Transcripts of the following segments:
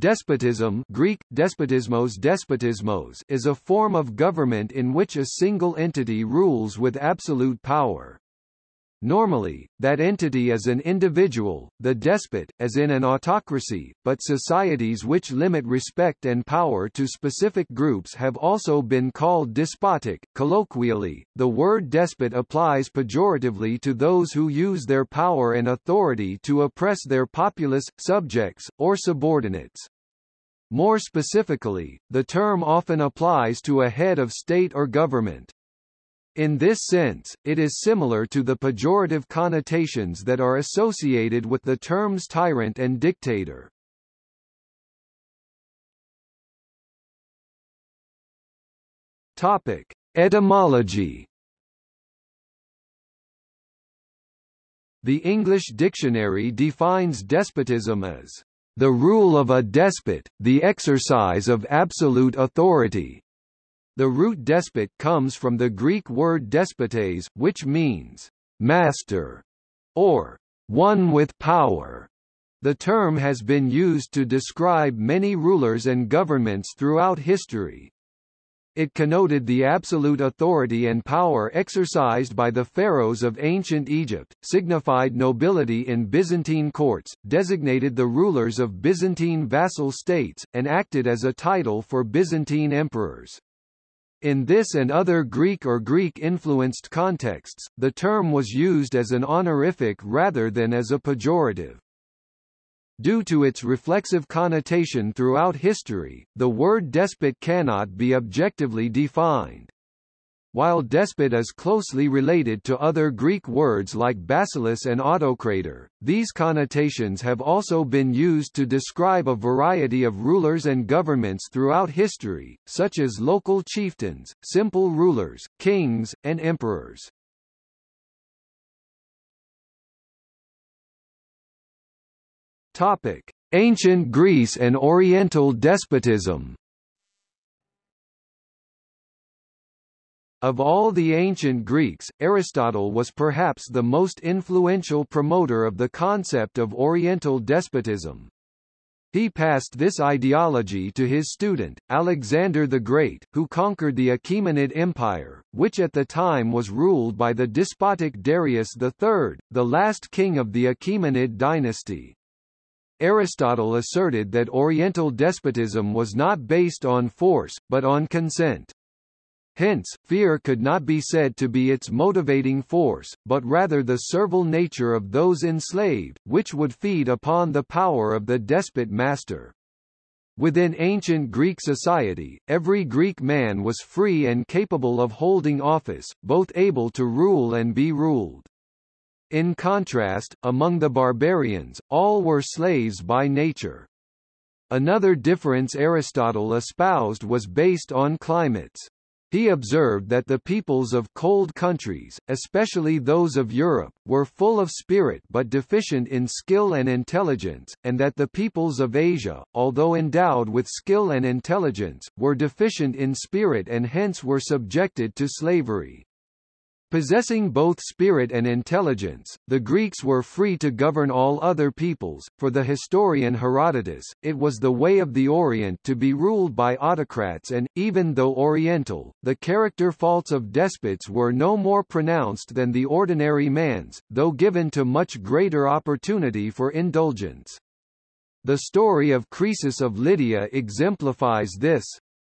Despotism Greek, despotismos despotismos is a form of government in which a single entity rules with absolute power. Normally, that entity is an individual, the despot, as in an autocracy, but societies which limit respect and power to specific groups have also been called despotic. Colloquially, the word despot applies pejoratively to those who use their power and authority to oppress their populace, subjects, or subordinates. More specifically, the term often applies to a head of state or government. In this sense, it is similar to the pejorative connotations that are associated with the terms tyrant and dictator. Topic: Etymology. The English dictionary defines despotism as the rule of a despot, the exercise of absolute authority, the root despot comes from the Greek word despotes, which means master or one with power. The term has been used to describe many rulers and governments throughout history. It connoted the absolute authority and power exercised by the pharaohs of ancient Egypt, signified nobility in Byzantine courts, designated the rulers of Byzantine vassal states, and acted as a title for Byzantine emperors. In this and other Greek or Greek-influenced contexts, the term was used as an honorific rather than as a pejorative. Due to its reflexive connotation throughout history, the word despot cannot be objectively defined. While despot is closely related to other Greek words like basileus and autocrator, these connotations have also been used to describe a variety of rulers and governments throughout history, such as local chieftains, simple rulers, kings, and emperors. Topic: Ancient Greece and Oriental despotism Of all the ancient Greeks, Aristotle was perhaps the most influential promoter of the concept of Oriental despotism. He passed this ideology to his student, Alexander the Great, who conquered the Achaemenid Empire, which at the time was ruled by the despotic Darius III, the last king of the Achaemenid dynasty. Aristotle asserted that Oriental despotism was not based on force, but on consent. Hence, fear could not be said to be its motivating force, but rather the servile nature of those enslaved, which would feed upon the power of the despot master. Within ancient Greek society, every Greek man was free and capable of holding office, both able to rule and be ruled. In contrast, among the barbarians, all were slaves by nature. Another difference Aristotle espoused was based on climates. He observed that the peoples of cold countries, especially those of Europe, were full of spirit but deficient in skill and intelligence, and that the peoples of Asia, although endowed with skill and intelligence, were deficient in spirit and hence were subjected to slavery. Possessing both spirit and intelligence, the Greeks were free to govern all other peoples. For the historian Herodotus, it was the way of the Orient to be ruled by autocrats and, even though Oriental, the character faults of despots were no more pronounced than the ordinary man's, though given to much greater opportunity for indulgence. The story of Croesus of Lydia exemplifies this.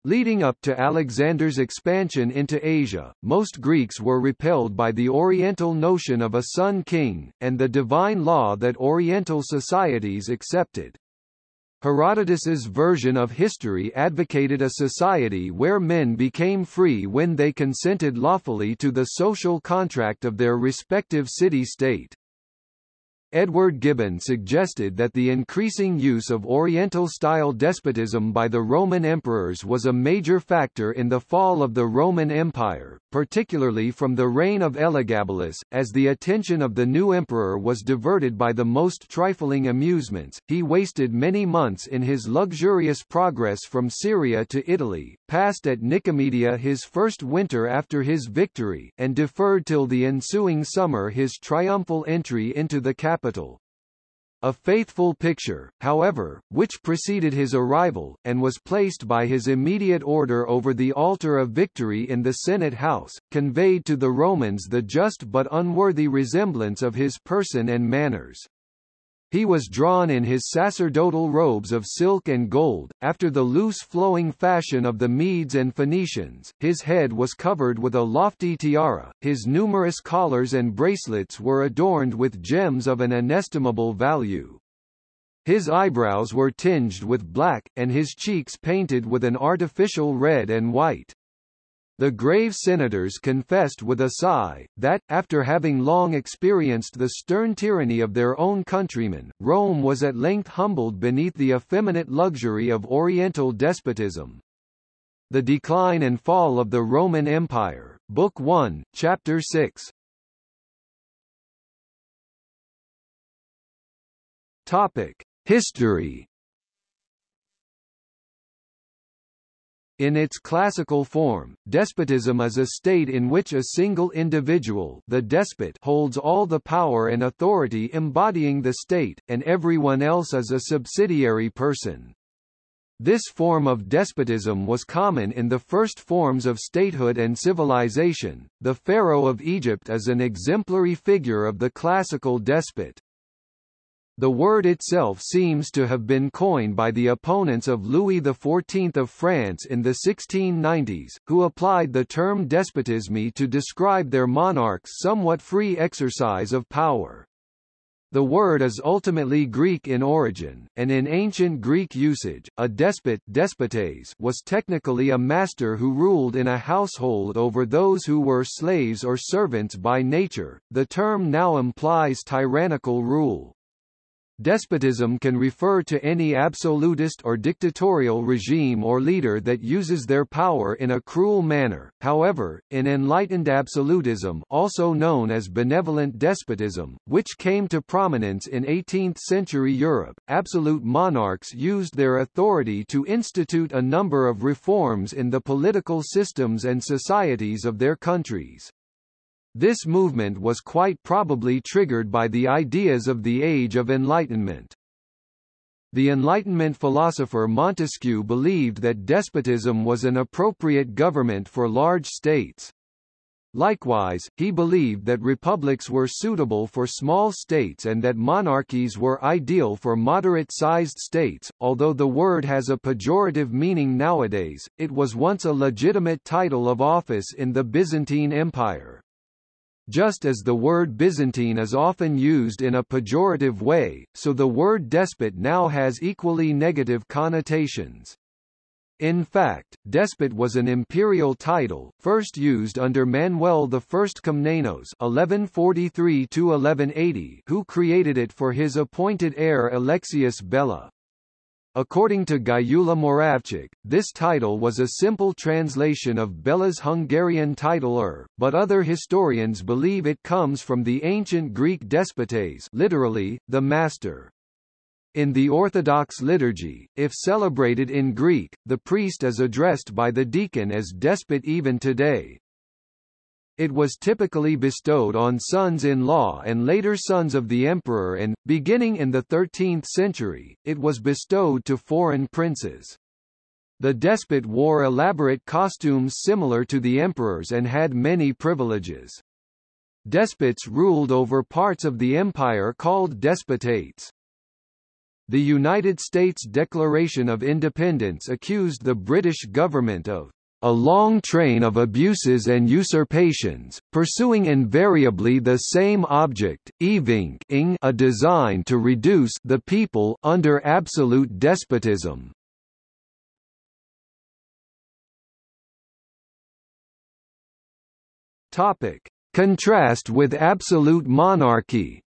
Leading up to Alexander's expansion into Asia, most Greeks were repelled by the Oriental notion of a sun king, and the divine law that Oriental societies accepted. Herodotus's version of history advocated a society where men became free when they consented lawfully to the social contract of their respective city-state. Edward Gibbon suggested that the increasing use of Oriental-style despotism by the Roman emperors was a major factor in the fall of the Roman Empire, particularly from the reign of Elagabalus, as the attention of the new emperor was diverted by the most trifling amusements. He wasted many months in his luxurious progress from Syria to Italy, passed at Nicomedia his first winter after his victory, and deferred till the ensuing summer his triumphal entry into the capital capital. a faithful picture, however, which preceded his arrival, and was placed by his immediate order over the altar of victory in the Senate House, conveyed to the Romans the just but unworthy resemblance of his person and manners. He was drawn in his sacerdotal robes of silk and gold, after the loose flowing fashion of the Medes and Phoenicians, his head was covered with a lofty tiara, his numerous collars and bracelets were adorned with gems of an inestimable value. His eyebrows were tinged with black, and his cheeks painted with an artificial red and white. The grave senators confessed with a sigh, that, after having long experienced the stern tyranny of their own countrymen, Rome was at length humbled beneath the effeminate luxury of Oriental despotism. The Decline and Fall of the Roman Empire, Book 1, Chapter 6 Topic. History In its classical form, despotism is a state in which a single individual the despot holds all the power and authority embodying the state, and everyone else is a subsidiary person. This form of despotism was common in the first forms of statehood and civilization. The Pharaoh of Egypt is an exemplary figure of the classical despot. The word itself seems to have been coined by the opponents of Louis XIV of France in the 1690s, who applied the term despotisme to describe their monarch's somewhat free exercise of power. The word is ultimately Greek in origin, and in ancient Greek usage, a despot despotes was technically a master who ruled in a household over those who were slaves or servants by nature. The term now implies tyrannical rule. Despotism can refer to any absolutist or dictatorial regime or leader that uses their power in a cruel manner. However, in enlightened absolutism, also known as benevolent despotism, which came to prominence in 18th-century Europe, absolute monarchs used their authority to institute a number of reforms in the political systems and societies of their countries. This movement was quite probably triggered by the ideas of the Age of Enlightenment. The Enlightenment philosopher Montesquieu believed that despotism was an appropriate government for large states. Likewise, he believed that republics were suitable for small states and that monarchies were ideal for moderate-sized states. Although the word has a pejorative meaning nowadays, it was once a legitimate title of office in the Byzantine Empire. Just as the word Byzantine is often used in a pejorative way, so the word despot now has equally negative connotations. In fact, despot was an imperial title, first used under Manuel I Komnenos (1143–1180), who created it for his appointed heir Alexius Bela. According to Gyula Moravcsik, this title was a simple translation of Bela's Hungarian title Ur, but other historians believe it comes from the ancient Greek despotes literally, the master. In the Orthodox liturgy, if celebrated in Greek, the priest is addressed by the deacon as despot even today. It was typically bestowed on sons-in-law and later sons of the emperor and, beginning in the 13th century, it was bestowed to foreign princes. The despot wore elaborate costumes similar to the emperor's and had many privileges. Despots ruled over parts of the empire called despotates. The United States Declaration of Independence accused the British government of a long train of abuses and usurpations, pursuing invariably the same object, ing a design to reduce the people under absolute despotism. Contrast with absolute monarchy.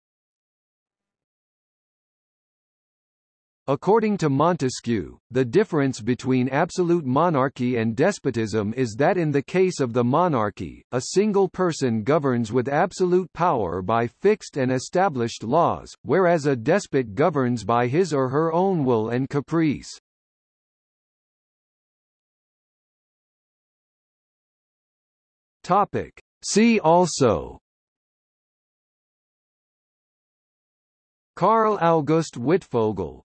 According to Montesquieu, the difference between absolute monarchy and despotism is that in the case of the monarchy, a single person governs with absolute power by fixed and established laws, whereas a despot governs by his or her own will and caprice. Topic. See also Karl August Wittfogel